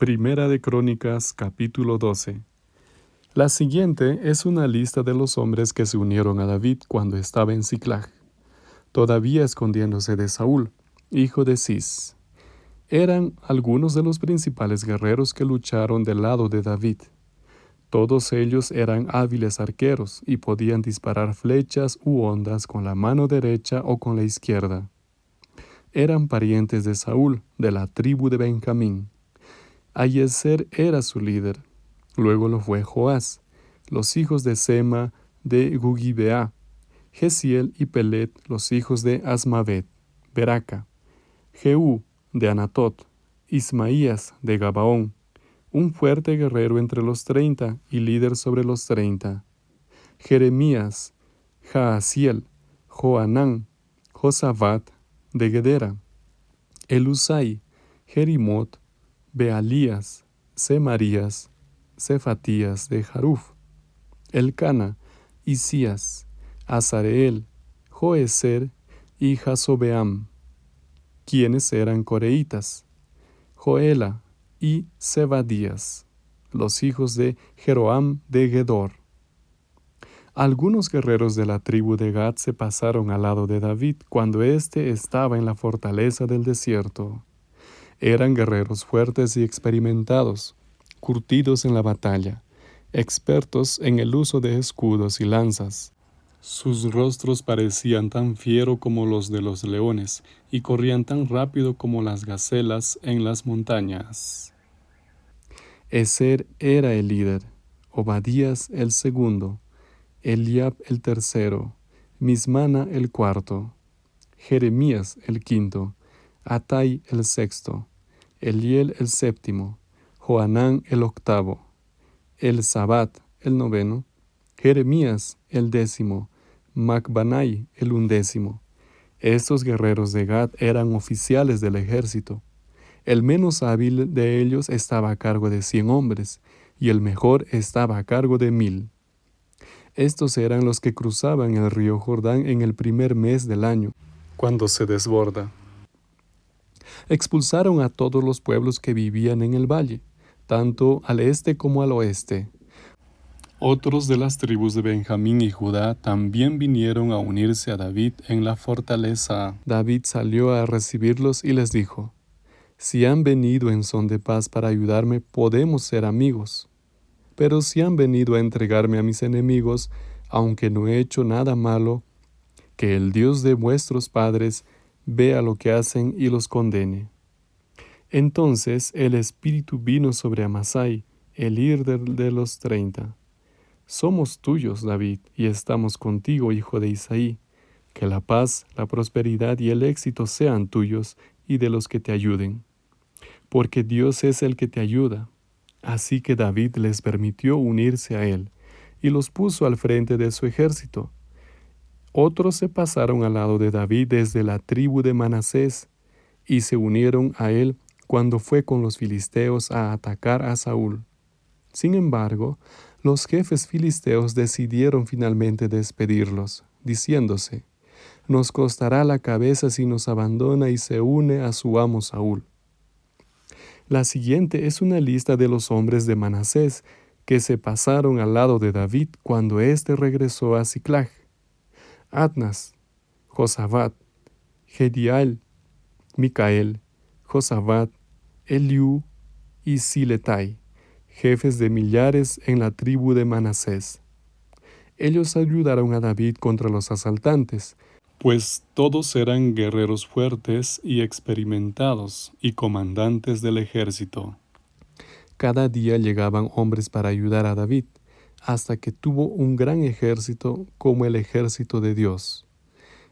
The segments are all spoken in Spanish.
Primera de Crónicas capítulo 12 La siguiente es una lista de los hombres que se unieron a David cuando estaba en Ciclag, todavía escondiéndose de Saúl, hijo de Cis. Eran algunos de los principales guerreros que lucharon del lado de David. Todos ellos eran hábiles arqueros y podían disparar flechas u ondas con la mano derecha o con la izquierda. Eran parientes de Saúl, de la tribu de Benjamín. Ayeser era su líder. Luego lo fue Joás, los hijos de Sema de Gugibea, Gesiel y Pelet, los hijos de Asmavet, Beraca, Jehú de Anatot, Ismaías de Gabaón, un fuerte guerrero entre los treinta y líder sobre los treinta. Jeremías, Jaasiel, Joanán, Josabat de Gedera, Elusai, Jerimot, Bealías, Semarías, Cefatías de Jaruf, Elcana, Isías, Azareel, Joeser y Jasobeam, quienes eran coreitas, Joela, y Zebadías, los hijos de Jeroam de Gedor. Algunos guerreros de la tribu de Gad se pasaron al lado de David cuando éste estaba en la fortaleza del desierto. Eran guerreros fuertes y experimentados, curtidos en la batalla, expertos en el uso de escudos y lanzas. Sus rostros parecían tan fieros como los de los leones, y corrían tan rápido como las gacelas en las montañas. Eser era el líder, Obadías el segundo, Eliab el tercero, Mismana el cuarto, Jeremías el quinto, Atai el sexto, Eliel el séptimo, Joanán el octavo, El Sabat el noveno, Jeremías el décimo, Macbanai el undécimo. Estos guerreros de Gad eran oficiales del ejército. El menos hábil de ellos estaba a cargo de cien hombres, y el mejor estaba a cargo de mil. Estos eran los que cruzaban el río Jordán en el primer mes del año, cuando se desborda. Expulsaron a todos los pueblos que vivían en el valle, tanto al este como al oeste, otros de las tribus de Benjamín y Judá también vinieron a unirse a David en la fortaleza. David salió a recibirlos y les dijo, Si han venido en son de paz para ayudarme, podemos ser amigos. Pero si han venido a entregarme a mis enemigos, aunque no he hecho nada malo, que el Dios de vuestros padres vea lo que hacen y los condene. Entonces el Espíritu vino sobre Amasai, el líder de los treinta somos tuyos, David, y estamos contigo, hijo de Isaí. Que la paz, la prosperidad y el éxito sean tuyos y de los que te ayuden. Porque Dios es el que te ayuda. Así que David les permitió unirse a él, y los puso al frente de su ejército. Otros se pasaron al lado de David desde la tribu de Manasés, y se unieron a él cuando fue con los filisteos a atacar a Saúl. Sin embargo, los jefes filisteos decidieron finalmente despedirlos, diciéndose, Nos costará la cabeza si nos abandona y se une a su amo Saúl. La siguiente es una lista de los hombres de Manasés que se pasaron al lado de David cuando éste regresó a Ciclag. Adnas, Josabat, Gedial, Micael, Josabat, Eliú y Siletai jefes de millares en la tribu de Manasés. Ellos ayudaron a David contra los asaltantes, pues todos eran guerreros fuertes y experimentados y comandantes del ejército. Cada día llegaban hombres para ayudar a David, hasta que tuvo un gran ejército como el ejército de Dios.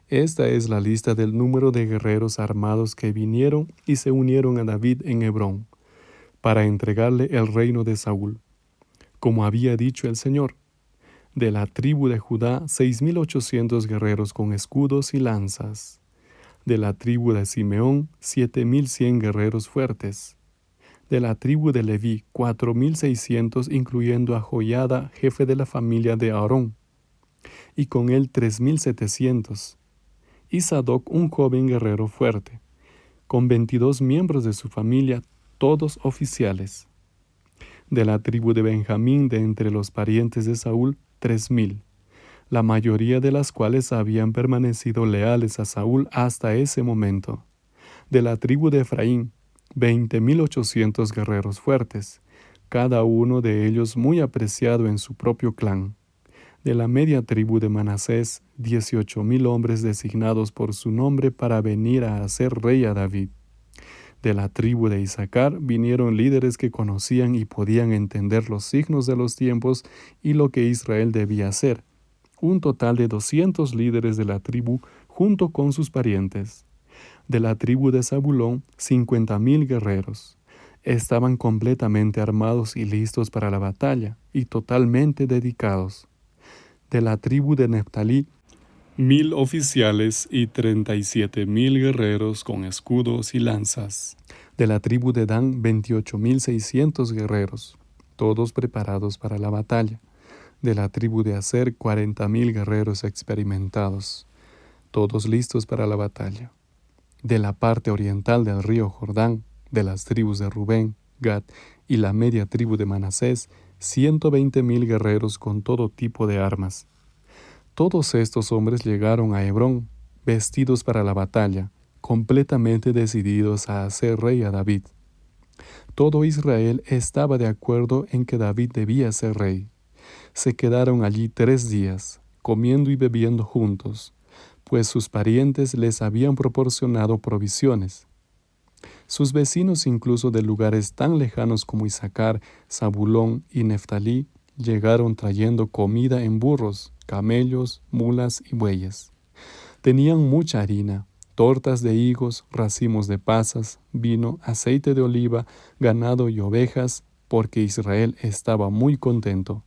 Esta es la lista del número de guerreros armados que vinieron y se unieron a David en Hebrón para entregarle el reino de Saúl, como había dicho el Señor. De la tribu de Judá, seis mil ochocientos guerreros con escudos y lanzas. De la tribu de Simeón, siete mil cien guerreros fuertes. De la tribu de Leví, cuatro mil seiscientos, incluyendo a Joyada, jefe de la familia de Aarón, y con él tres mil setecientos. Y Sadoc, un joven guerrero fuerte. Con veintidós miembros de su familia, todos oficiales. De la tribu de Benjamín, de entre los parientes de Saúl, tres mil, la mayoría de las cuales habían permanecido leales a Saúl hasta ese momento. De la tribu de Efraín, veinte mil ochocientos guerreros fuertes, cada uno de ellos muy apreciado en su propio clan. De la media tribu de Manasés, dieciocho mil hombres designados por su nombre para venir a hacer rey a David. De la tribu de Isaacar vinieron líderes que conocían y podían entender los signos de los tiempos y lo que Israel debía hacer. Un total de doscientos líderes de la tribu junto con sus parientes. De la tribu de Zabulón, cincuenta mil guerreros. Estaban completamente armados y listos para la batalla y totalmente dedicados. De la tribu de Neftalí, mil oficiales y treinta y siete mil guerreros con escudos y lanzas. De la tribu de Dan, veintiocho mil seiscientos guerreros, todos preparados para la batalla. De la tribu de Aser, cuarenta mil guerreros experimentados, todos listos para la batalla. De la parte oriental del río Jordán, de las tribus de Rubén, Gad y la media tribu de Manasés, ciento veinte mil guerreros con todo tipo de armas todos estos hombres llegaron a Hebrón, vestidos para la batalla, completamente decididos a hacer rey a David. Todo Israel estaba de acuerdo en que David debía ser rey. Se quedaron allí tres días, comiendo y bebiendo juntos, pues sus parientes les habían proporcionado provisiones. Sus vecinos incluso de lugares tan lejanos como Isaacar, Zabulón y Neftalí llegaron trayendo comida en burros, camellos, mulas y bueyes. Tenían mucha harina, tortas de higos, racimos de pasas, vino, aceite de oliva, ganado y ovejas, porque Israel estaba muy contento.